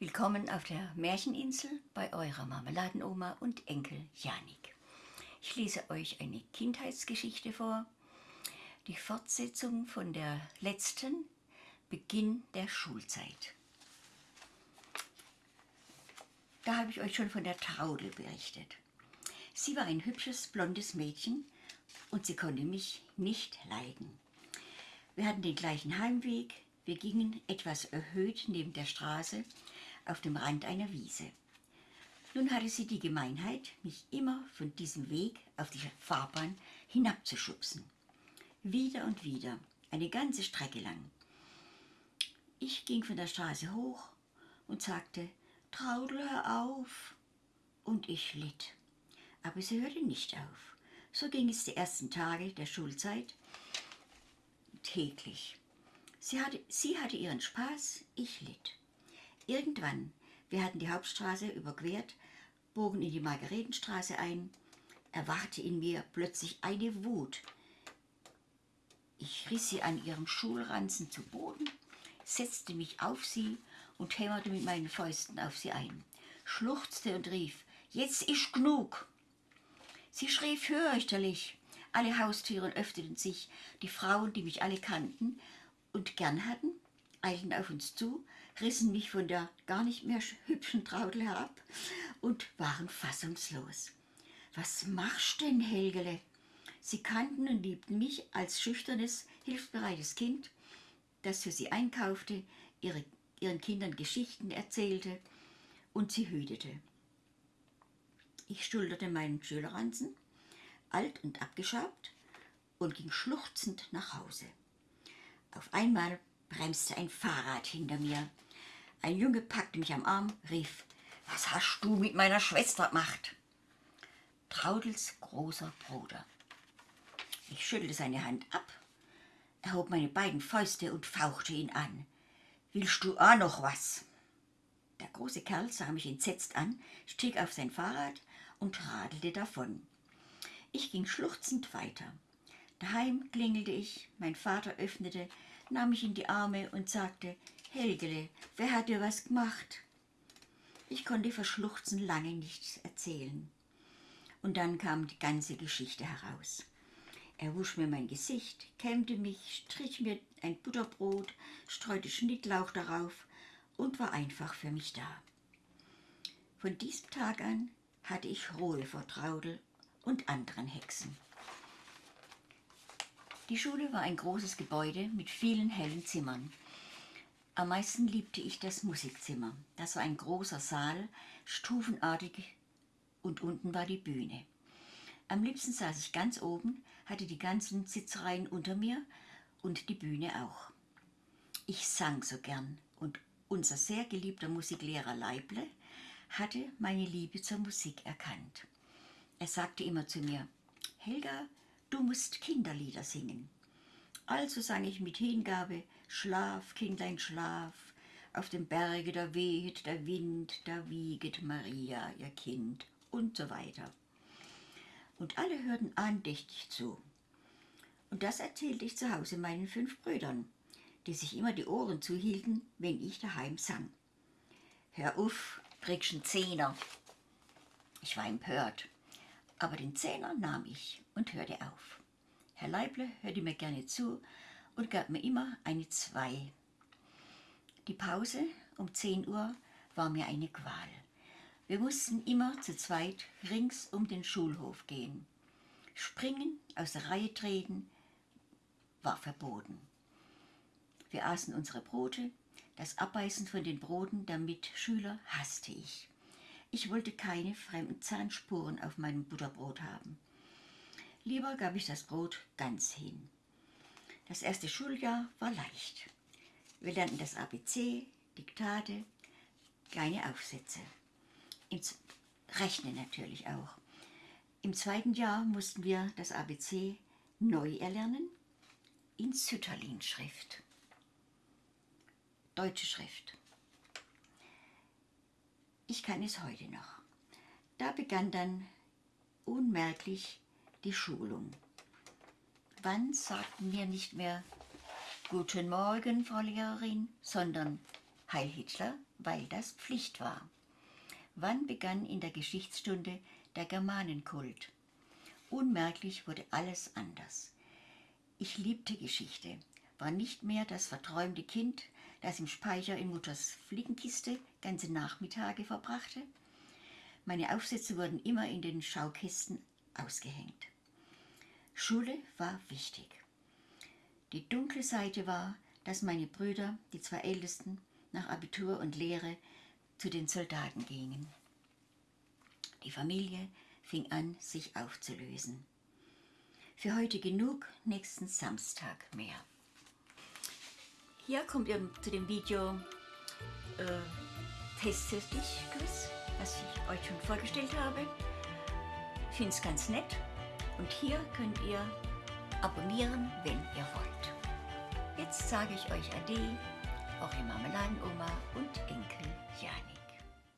Willkommen auf der Märcheninsel bei eurer Marmeladenoma und Enkel Janik. Ich lese euch eine Kindheitsgeschichte vor, die Fortsetzung von der letzten, Beginn der Schulzeit. Da habe ich euch schon von der Traudel berichtet. Sie war ein hübsches, blondes Mädchen und sie konnte mich nicht leiden. Wir hatten den gleichen Heimweg, wir gingen etwas erhöht neben der Straße auf dem Rand einer Wiese. Nun hatte sie die Gemeinheit, mich immer von diesem Weg auf die Fahrbahn hinabzuschubsen. Wieder und wieder, eine ganze Strecke lang. Ich ging von der Straße hoch und sagte, Traudel, hör auf. Und ich litt. Aber sie hörte nicht auf. So ging es die ersten Tage der Schulzeit täglich. Sie hatte, sie hatte ihren Spaß, ich litt. Irgendwann, wir hatten die Hauptstraße überquert, bogen in die Margaretenstraße ein, erwachte in mir plötzlich eine Wut. Ich riss sie an ihrem Schulranzen zu Boden, setzte mich auf sie und hämmerte mit meinen Fäusten auf sie ein, schluchzte und rief, jetzt ist genug. Sie schrie fürchterlich. Alle Haustüren öffneten sich, die Frauen, die mich alle kannten und gern hatten, eilten auf uns zu, rissen mich von der gar nicht mehr hübschen Traudel herab und waren fassungslos. Was machst denn, Helgele? Sie kannten und liebten mich als schüchternes, hilfsbereites Kind, das für sie einkaufte, ihre, ihren Kindern Geschichten erzählte und sie hütete. Ich schulterte meinen Schülerranzen, alt und abgeschabt, und ging schluchzend nach Hause. Auf einmal bremste ein Fahrrad hinter mir. Ein Junge packte mich am Arm, rief, was hast du mit meiner Schwester gemacht? Traudels großer Bruder. Ich schüttelte seine Hand ab, erhob meine beiden Fäuste und fauchte ihn an. Willst du auch noch was? Der große Kerl sah mich entsetzt an, stieg auf sein Fahrrad und radelte davon. Ich ging schluchzend weiter. Daheim klingelte ich, mein Vater öffnete, nahm mich in die Arme und sagte, Helgele, wer hat dir was gemacht? Ich konnte vor Schluchzen lange nichts erzählen. Und dann kam die ganze Geschichte heraus. Er wusch mir mein Gesicht, kämmte mich, strich mir ein Butterbrot, streute Schnittlauch darauf und war einfach für mich da. Von diesem Tag an hatte ich Ruhe vor Traudel und anderen Hexen. Die Schule war ein großes Gebäude mit vielen hellen Zimmern. Am meisten liebte ich das Musikzimmer. Das war ein großer Saal, stufenartig und unten war die Bühne. Am liebsten saß ich ganz oben, hatte die ganzen Sitzreihen unter mir und die Bühne auch. Ich sang so gern und unser sehr geliebter Musiklehrer Leible hatte meine Liebe zur Musik erkannt. Er sagte immer zu mir, Helga, du musst Kinderlieder singen. Also sang ich mit Hingabe, Schlaf, Kindlein, schlaf, auf dem Berge da weht der Wind, da wieget Maria, ihr Kind und so weiter. Und alle hörten andächtig zu. Und das erzählte ich zu Hause meinen fünf Brüdern, die sich immer die Ohren zuhielten, wenn ich daheim sang. Hör auf, kriegst Zehner. Ich war empört aber den Zehner nahm ich und hörte auf. Herr Leible hörte mir gerne zu und gab mir immer eine Zwei. Die Pause um 10 Uhr war mir eine Qual. Wir mussten immer zu zweit rings um den Schulhof gehen. Springen, aus der Reihe treten, war verboten. Wir aßen unsere Brote, das Abbeißen von den Broten der Mitschüler hasste ich. Ich wollte keine fremden Zahnspuren auf meinem Butterbrot haben. Lieber gab ich das Brot ganz hin. Das erste Schuljahr war leicht. Wir lernten das ABC, Diktate, kleine Aufsätze. Im Rechnen natürlich auch. Im zweiten Jahr mussten wir das ABC neu erlernen in Sütterlin-Schrift. Deutsche Schrift. Ich kann es heute noch. Da begann dann unmerklich die Schulung. Wann sagten wir nicht mehr Guten Morgen, Frau Lehrerin, sondern Heil Hitler, weil das Pflicht war. Wann begann in der Geschichtsstunde der Germanenkult? Unmerklich wurde alles anders. Ich liebte Geschichte, war nicht mehr das verträumte Kind, das im Speicher in Mutters Fliegenkiste ganze Nachmittage verbrachte. Meine Aufsätze wurden immer in den Schaukästen ausgehängt. Schule war wichtig. Die dunkle Seite war, dass meine Brüder, die zwei Ältesten, nach Abitur und Lehre zu den Soldaten gingen. Die Familie fing an, sich aufzulösen. Für heute genug, nächsten Samstag mehr. Hier kommt ihr zu dem Video äh, Teste dich was ich euch schon vorgestellt habe. Finde es ganz nett. Und hier könnt ihr abonnieren, wenn ihr wollt. Jetzt sage ich euch Ade, eure Marmeladenoma und Enkel.